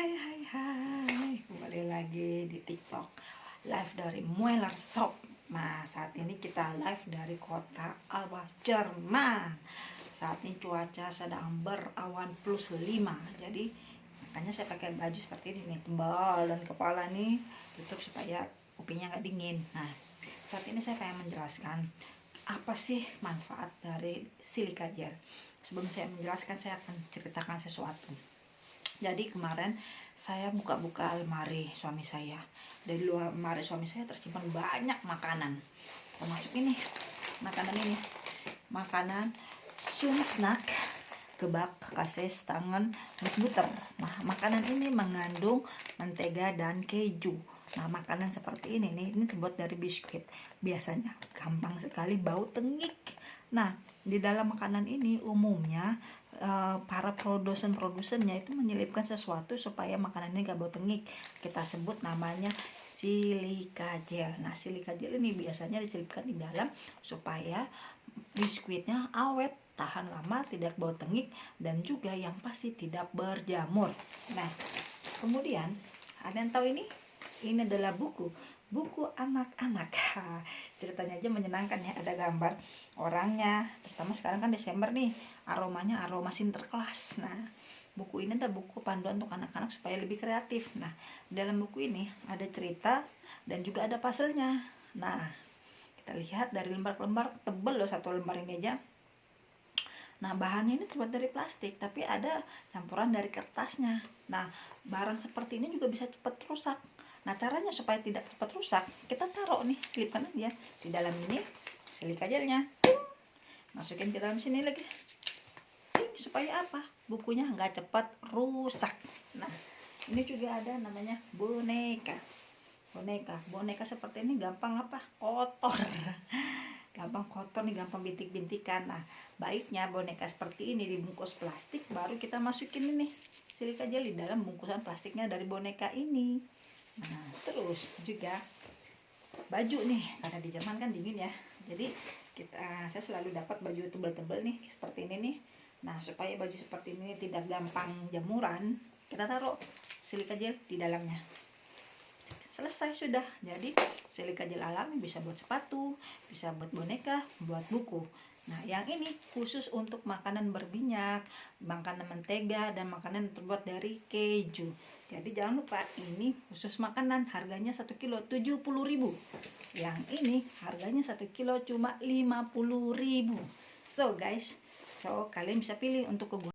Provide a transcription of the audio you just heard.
hai hai hai. Kembali lagi di tiktok. Live dari Mueller Shop. Nah saat ini kita live dari kota Alba, Jerman. Saat ini cuaca sedang berawan plus 5 Jadi makanya saya pakai baju seperti ini Tebal dan kepala nih. Tutup supaya kupingnya nggak dingin. Nah saat ini saya pengen menjelaskan Apa sih manfaat dari silika gel. Sebelum saya menjelaskan saya akan ceritakan sesuatu jadi kemarin saya buka-buka almari suami saya. Dari luar almari suami saya tersimpan banyak makanan. Termasuk ini makanan ini. Makanan sun snack kebab kases tangan butter nah makanan ini mengandung mentega dan keju. Nah makanan seperti ini nih ini terbuat dari biskuit. Biasanya gampang sekali bau tengik. Nah di dalam makanan ini umumnya uh, para produsen-produsennya itu menyelipkan sesuatu supaya makanan ini gak bau tengik kita sebut namanya silika gel. Nah silika gel ini biasanya diselipkan di dalam supaya biskuitnya awet tahan lama tidak bau tengik dan juga yang pasti tidak berjamur. Nah kemudian ada yang tahu ini? Ini adalah buku. Buku anak-anak ceritanya aja menyenangkan ya ada gambar orangnya. Terutama sekarang kan Desember nih aromanya aroma sinterklas. Nah buku ini ada buku panduan untuk anak-anak supaya lebih kreatif. Nah dalam buku ini ada cerita dan juga ada puzzle-nya. Nah kita lihat dari lembar ke lembar tebel loh satu lembar ini aja. Nah, bahannya ini terbuat dari plastik, tapi ada campuran dari kertasnya. Nah, barang seperti ini juga bisa cepat rusak. Nah caranya supaya tidak cepat rusak, kita taruh nih, selipkan aja di dalam ini silika gelnya. Masukin ke dalam sini lagi. Ting, supaya apa? Bukunya nggak cepat rusak. Nah ini juga ada namanya boneka. Boneka, boneka seperti ini gampang apa? Kotor. gampang kotor nih, gampang bintik-bintikan. Nah, baiknya boneka seperti ini dibungkus plastik, baru kita masukin ini silika gel di dalam bungkusan plastiknya dari boneka ini. Terus juga baju nih, karena di Jerman kan dingin ya. Jadi kita saya selalu dapat baju tebal-tebal nih seperti ini nih. Nah, supaya baju seperti ini tidak gampang jamuran, kita taruh silika gel di dalamnya. Selesai sudah. Jadi silika gel alami bisa buat sepatu, bisa buat boneka, buat buku. Nah, yang ini khusus untuk makanan berminyak, makanan mentega, dan makanan terbuat dari keju. Jadi jangan lupa ini khusus makanan harganya 1 kilo 70.000. Yang ini harganya 1 kilo cuma 50.000. So guys, so kalian bisa pilih untuk kegunaan